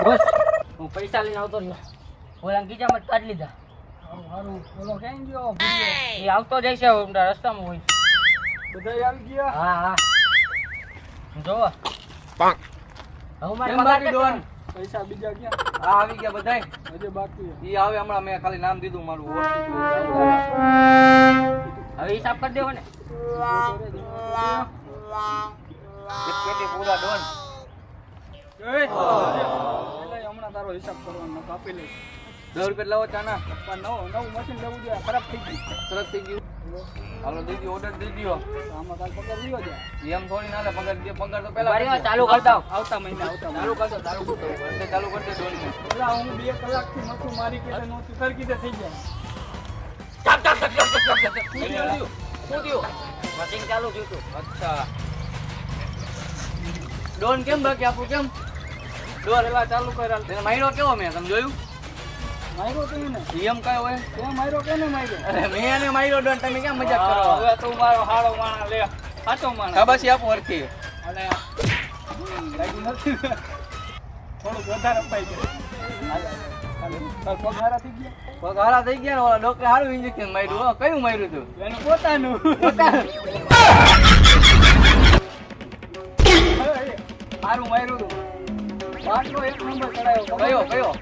બસ હું પૈસા લઈને આવતો રહ્યો ઓલા ગીજામાં જ કાઢી લીધા હારું, હારું. ઓલો ક્યાં ગયો ભૂરીયો? એ આવતો જાય છે હમણાં રસ્તામાં હોય બધાય આવી ગયા હા હા જોવો હવે મારે કેમ બાકી પગાર ડોન? પૈસા બીજા ક્યાં આ આવી ગયા બધાય હજી બાકી છે. ઈ આવે હમણાં મેં ખાલી નામ દીધું મારું ઓળખી ગયું. હવે હિસાબ કરી દેવો ને એક પેટી પૂરા ડોન એય, તારો હિસાબ કરવાનો કાપી લઈશ. દસ રૂપિયા લાવો ચાના. પણ નવું નવું મશીન લેવું જોઈએ ખરાબ થઈ ગયું. સરસ થઈ ગયું. હાલો દઈ ઓર્ડર દઈ દો આમાં તાર પગાર લીધો છે. એમ થોડી ના પગાર દે પગાર તો પહેલા ચાલુ કરી આવતા મહિને આવતા ચાલુ કરજો ચાલુ એટલે ચાલુ કરી દે પેલા હું બે કલાકથી નહોતું મારી કે નહોતું તારી કીધે થઈ જાય શું થયું? શું થયું? મશીન ચાલુ થયું અચ્છા. ડોન કેમ બાકી? આપું કેમ? ડોન પેલા ચાલુ કર્યા તેને માર્યો કેવો મેં? તમે જોયું? માર્યો તો ને એમ કયો હોય? તે માર્યો કે ને માર્યો? અરે મેં એને માર્યો ડોન તમે કેમ મજાક કરો? હવે તું મારો હાળો માણા લે સાચો માણા શાબાશી આપો હરખી. અને નથી. થોડુંક વધારે અપાઈ ગયું તાર થઈ ગયા? થઈ ને ઓલા ડોક્ટર સારું ઇન્જેક્શન માર્યું કયું માર્યું તું? એનું પોતાનું. સારું માર્યું હતું બાટલો એક નંબર ચડાયો કયો કયો?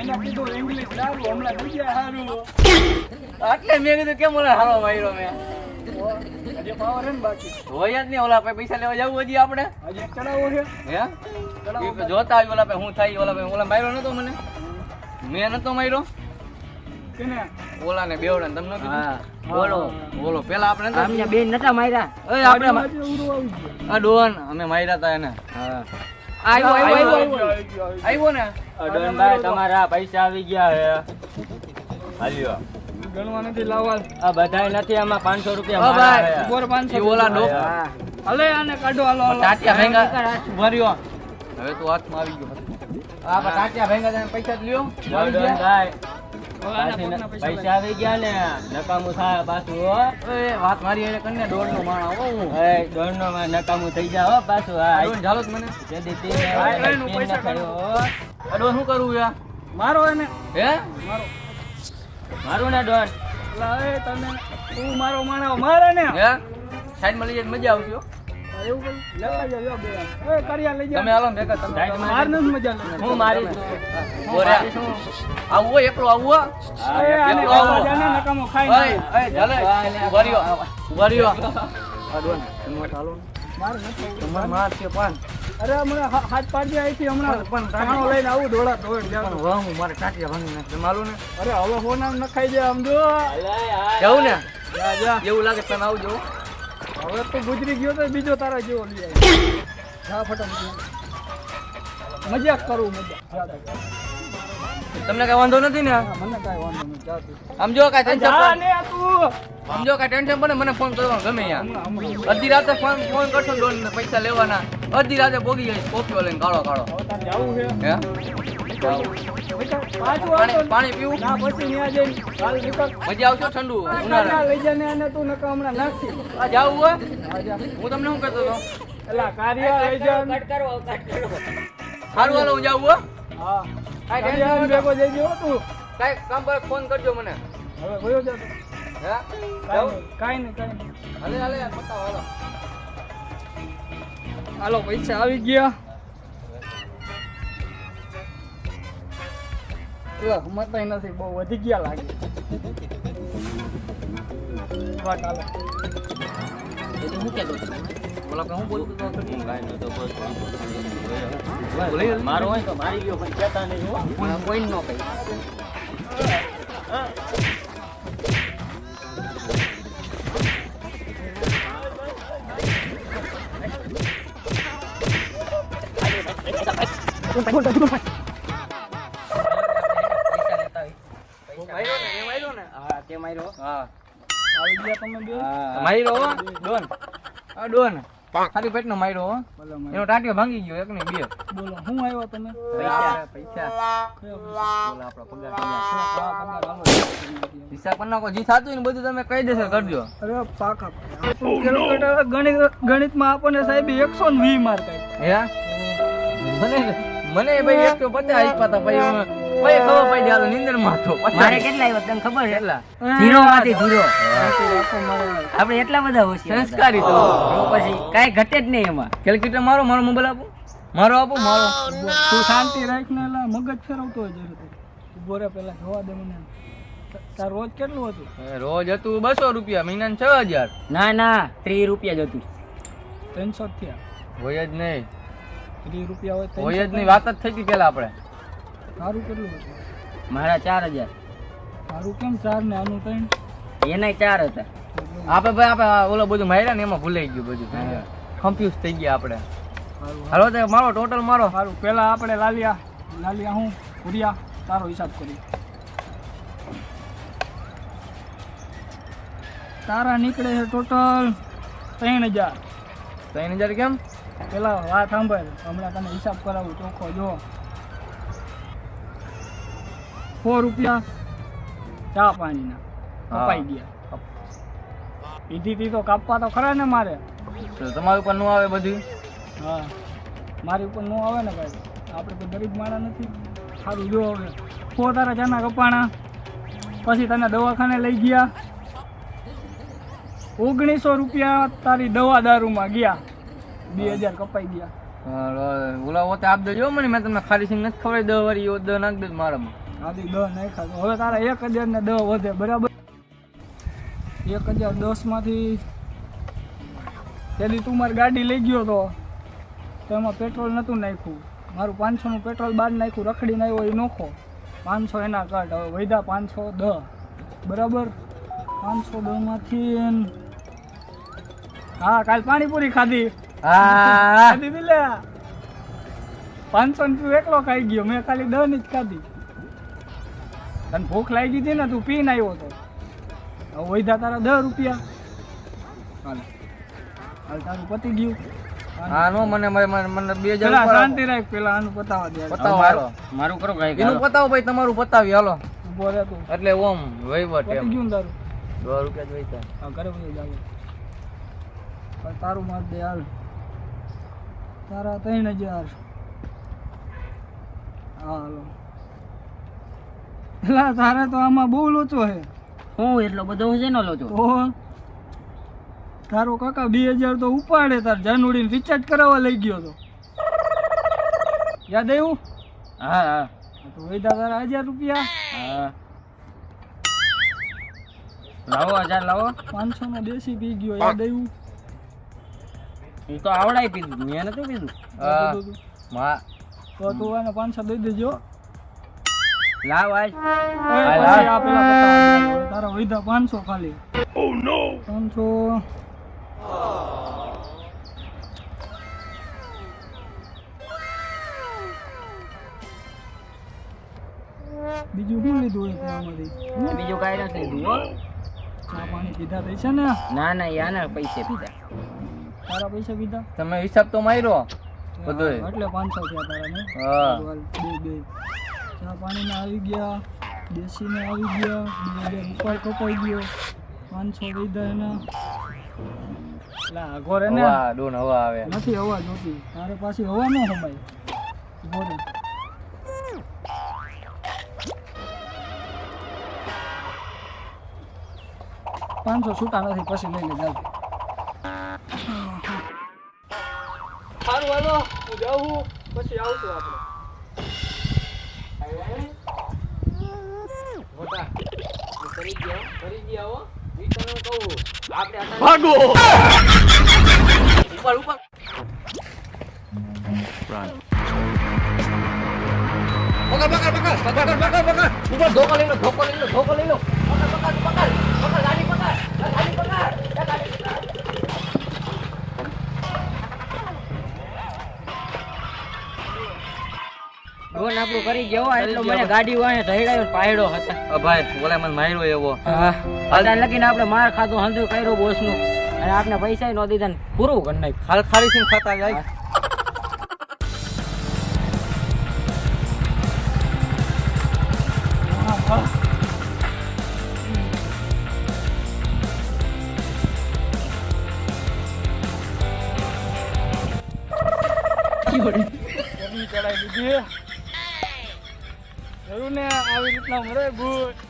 એને કીધું ઇંગ્લિશ સારું હમણાં થઈ ગયા સારું એટલે મેં કીધું કેમ ઓલા હારો માર્યો મેં? હજી પાવર હે ને બાકી. હોય જ નહીં ઓલા પાસે પૈસા લેવા જવું હજી આપણે? હજી ચડાવો છે. હે? જોતા આવી ઓલા પાસે હું થાય ઓલા પાસે. ઓલા માર્યો નતો મને? મેં નતો માર્યો? ઓલા ને બેવડા તમને બોલો બોલો. પેલા આપણે નતા બેન નતા માર્યા. આપણે આ ડોન અમે માર્યા તા એને. હા. આવ્યો આવ્યો આવ્યો આવ્યો ને. અડનભાઈ તમારા પૈસા આવી ગયા હે. હાલ્યો. ગણવા નથી લાવવા આ બધાય નથી આમાં પાંચસો ઓ રૂપિયા ભાઈ, મારા હે. બોર પાંચસો ઈ ઓલા ડોક હા. હલે આને કાઢો હાલો. ટાટિયા ભેંગા ભર્યો હવે તો હાથમાં આવી ગયો. આ ટાટિયા ભેંગા પૈસા જ લ્યો. આવી ન- પૈસા આવી ગયા ને. નકામું થાય પાછું હો. વાત મારી એને કન્ને દોઢ નો માણા હો હું. એ દોડનો માં નકામું થઈ હો પાછું હા. મને. પૈસા હો. શું કરવું યાર? મારો એને? હે? મારો. મારું ને દોઢ એટલે તમે તું મારો માણો મારે ને. હે? સાઈડમાં લઈ જાય મજા આવશે જાવ. આવું એકલો આવું આવું. મારે છે પણ. અરે હમણાં હાથ પાડી અહીંથી હમણાં પણ- કાણો લઈને આવું દોડા દોડ જાવ વાહ, હું મારે ટાટિયા ભાંગી નાખ. તમે ને. અરે હવે હોના નખાઈ જાય આમ જો. જવું ને? જા જા એવું લાગે તમે આવજો હવે તો ગુજરી ગયો તો બીજો તારા જેવો લઈ આવ્યો હા ફટાફટ. મજાક કરું મજાક. તમને કઈ વાંધો નથી ને? મને કઈ વાંધો નથી. આમ જો કઈ ટેન્શન આમ જો કઈ ટેન્શન પડે મને ફોન કરવાનો ગમે હમણાં અડધી રાતે ફોન ફોન કરશો ને ને પૈસા લેવાના. અડધી રાતે ભોગી જઈશ કોફીઓ લઈને કાળો કાળો જાવું છે. હે? પાણી પાણી પીવું? ના પછી ન્યા જઈને હાલ નીકળ. મજા આવશે ઠંડુ ઉનાળા લઈ જા ને આને તું નકા હમણાં નાખી. આ જાવું હા, તમને શું કહેતો હતો? એલા કાર્ય લઈ જા કટ કરો કટ કરો. સારું હાલો હું જાવું હા. કાંઈ ટેન્શન ભેગો જઈ તું. કાંઈ કામ પર ફોન કરજો મને. હવે ગયો જા તું. હે? કાંઈ નહીં, કાઈ નહીં કાંઈ નહીં. હાલે હાલે બતાવો હાલો. હાલો પૈસા આવી ગયા. એલા, હમતાય નથી બહુ વધી ગયા લાગે વાટ હાલો. એ તો હું કહેતો હતો. બોલો કે હું બોલતો હતો હું કાંઈ નહોતો બોલતો. બોલી જલ્દી. મારો હોય તો મારી ગયો પણ કહેતા નહીં હો. હું કોઈ ન કહી માર્યો હા. આવી ગયા તમે બે? હા. ડોન. આ ડોન. ખાલી પેટનો માર્યો હો. એનો ટાંટિયો ભાંગી ગયો એક ને બે. બોલો હું આવ્યો તમે? પૈસા પૈસા. બોલો આપણો પગાર પગાર. હા, પગાર હાલો. હિસાબ કરી નાખો. જે થતું હોય ને બધું તમે કહી દેશો કરજો અરે પાકા. કેલ્ક્યુલેટર ગણિત ગણિતમાં આપણને સાહેબ એકસો ને વીસ માર્ક આપ્યા. હે? મને મને ભાઈ એક તો પચાસ આપ્યા હતા ભાઈ ભાઈ ખબર પડી હાલો નીંદરમાં તો મારે કેટલા આવ્યો તને ખબર છે? કેટલા? ઝીરો. માંથી ઝીરો આપણે એટલા બધા હોશિયાર સંસ્કારી તો. પછી કાઈ ઘટે જ નહીં એમાં. કેલ્ક્યુલેટર મારો મારો મોબાઈલ આપો. મારો આપો મારો. તું શાંતિ રાખ ને એલા મગજ ફેરવતો હોય જરૂર ઊભો રે પેલા જોવા દે મને. તાર રોજ કેટલું હતું? રોજ હતું બસો રૂપિયા મહિના છ હજાર. ના ના ત્રીસ રૂપિયા જ હતું. ત્રણસો થયા. હોય જ નહીં. ત્રીસ રૂપિયા હોય હોય જ નહીં વાત જ થઈ હતી પેલા આપણે. સારું કેટલું હતું. મારા ચાર હજાર. સારું કેમ ચાર ને આનું ત્રણ? એનાય ચાર હતા. આપણે ભાઈ આપણે ઓલો બધું માર્યા ને એમાં ભૂલાઈ ગયું બધું. કન્ફ્યુઝ થઈ ગયા આપણે. હાલો તો મારો ટોટલ મારો. સારું પેલા આપણે લાલિયા લાલિયા હું ભૂરિયા તારો હિસાબ કરી તારા નીકળે છે ટોટલ ત્રણ હજાર. ત્રણ હજાર કેમ? પેલા વાત સાંભળ હમણાં તને હિસાબ કરાવું ચોખ્ખો જો. સો રૂપિયા ચા પાણીના. કપાઈ ગયા. પીધી તો કાપવા તો ખરા ને મારે. તો તમારી ઉપરનું આવે બધું? હા. મારી ઉપરનું આવે ને ભાઈ. આપણે તો ગરીબ માળા નથી. સારું જો હવે. સો તારા ચાના કપાણા? પછી તને દવાખાને લઈ ગયા? ઓગણીસો રૂપિયા તારી દવા દારૂમાં ગયા. બે હજાર કપાઈ ગયા. ઓલા ઓતે આપ દેજો મને મેં તમને ખાલી સિંગ નથી ખવડાવી. દવા વાળી એવો દસ નાખ દે મારામાં. આથી દસ નાખ્યા હવે તારા એક હજાર ને દસ વધે બરાબર? એક હજાર દસમાંથી પેલી તું મારી ગાડી લઈ ગયો તો તો એમાં પેટ્રોલ નહોતું નાખ્યું. મારું પાંચસોનું પેટ્રોલ બહાર નાખ્યું રખડીને આવ્યો એ નોખો. પાંચસો એના કટ હવે વૈદા પાંચસો દ. બરાબર? પાંચસો દસમાંથી હા કાલ પાણીપુરી ખાધી. હા. ખાધી લે. પાંચસો ને તું એકલો ખાઈ ગયો મેં ખાલી દ ની જ ખાધી. તને ભૂખ લાગી દીધી ને તું પીને આવ્યો તો વૈધા તારા દસ રૂપિયા. હાલ. હાલ તારું પતી ગયું. હા મને મને મને- મને બે હજાર શાંતિ રાખ પેલા આનું પતાવા દે. પતાવો મારું કરો કાંઈક એનું પતાવો ભાઈ તમારું પતાવી હાલો. ઊભો રહે તું. એટલે ઓમ વહીવટ એમ. ગયું તારું? દસ રૂપિયા જ હા ઘરે બધું જાવ તારું માર દે હાલ. તારા ત્રણ હજાર. હા હાલો. પેલા તારે તો આમાં બહુ લોચો હે. હું એટલો બધો છે નો લોચો? તો તારો કાકા બે હજાર તો ઉપાડે તાર જાનુડીને રિચાર્જ કરાવવા લઈ ગયો તો. યાદ આવ્યું? હા હા. હા તો વૈદા તારા હજાર રૂપિયા. હા. લાવો હજાર લાવો. પાંચસો નો દેશી પી ગયો યાદ આવ્યું? હું તો આવડાય પીધું મેં નથી પીધું. હા. તો તું- મા- એને પાંચસો દઈ દેજો. લાવ આજ. આ પેલા પતાવા તારા વૈધા પાંચસો ખાલી. પાંચસો બીજું શું લીધું હોય આમાંથી? બીજું કાંઈ નથી લીધું હો. ચા પાણી પીધા પૈસા ને? ના ના યાના પૈસે પીધા. તારા પૈસા પીધા? તમે હિસાબ તો માર્યો. બધું એટલે પાંચસો થયા તારા ને? હા. બે બે. ચા પાણીના આવી ગયા દેશીને આવી ગયા બે હજાર ઉપર કપાઈ ગયો. પાંચસો લીધા એના. લા ઘોરે ને ડોન હવા આવે. નથી હવા જોતી. તારે પાછી હવા ન સમાય. ઘોરે પાંચસો છૂટા નથી પછી લઈ લે સારું હાલો. હું જાઉં પછી આવશું આપણે કરી ગયા કરી ગયા હો ઈ તને કહું આપણે અત્યારે- ભાગો ઉપર ઉપર પકડ પકડ પકડ પકડ પકડ પકડ ઉપર ધોકો લઈ લો ધોકો લઈ લો ધોકો લઈ લો પકડ પકડ પકડ ડોન આપણું કરી ગયો એટલો મને ગાડી ઢળાયો ને પાયડો હતા. અ ભાઈ ઓલા મને માર્યો એવો. હા. અત્યારે લગીને આપણે માર ખાધો હંધુ કર્યો બોસનું અને આપણે પૈસા ન દીધા ને પૂરું કરી નાખ ખાલી ખાલી સિંહ ખાતા જાય. ચડાવી દીધી જોયું